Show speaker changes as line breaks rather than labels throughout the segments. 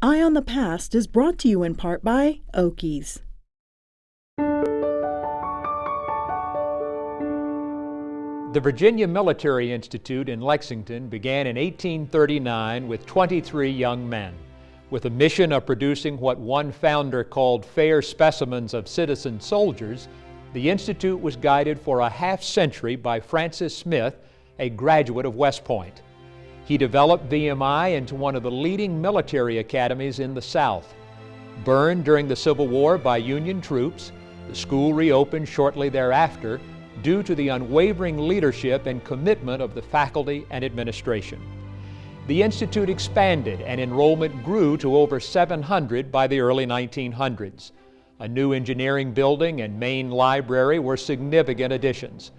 Eye on the Past is brought to you in part by Oakey's.
The Virginia Military Institute in Lexington began in 1839 with 23 young men. With a mission of producing what one founder called fair specimens of citizen soldiers, the Institute was guided for a half century by Francis Smith, a graduate of West Point. He developed VMI into one of the leading military academies in the South. Burned during the Civil War by Union troops, the school reopened shortly thereafter due to the unwavering leadership and commitment of the faculty and administration. The Institute expanded and enrollment grew to over 700 by the early 1900s. A new engineering building and main library were significant additions.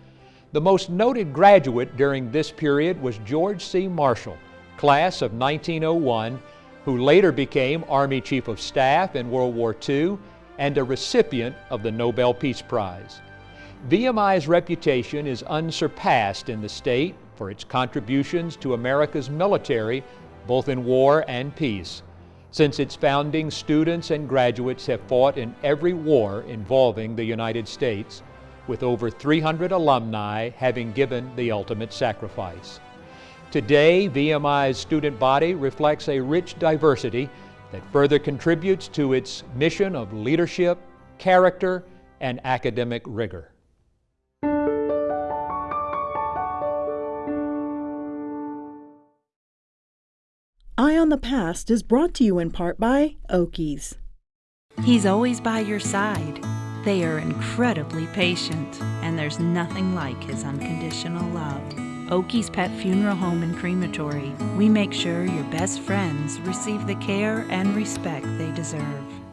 The most noted graduate during this period was George C. Marshall, class of 1901, who later became Army Chief of Staff in World War II and a recipient of the Nobel Peace Prize. VMI's reputation is unsurpassed in the state for its contributions to America's military, both in war and peace. Since its founding, students and graduates have fought in every war involving the United States, with over 300 alumni having given the ultimate sacrifice. Today, VMI's student body reflects a rich diversity that further contributes to its mission of leadership, character, and academic rigor.
Eye on the Past is brought to you in part by Oakey's.
He's always by your side. They are incredibly patient, and there's nothing like his unconditional love. Oakey's Pet Funeral Home and Crematory. We make sure your best friends receive the care and respect they deserve.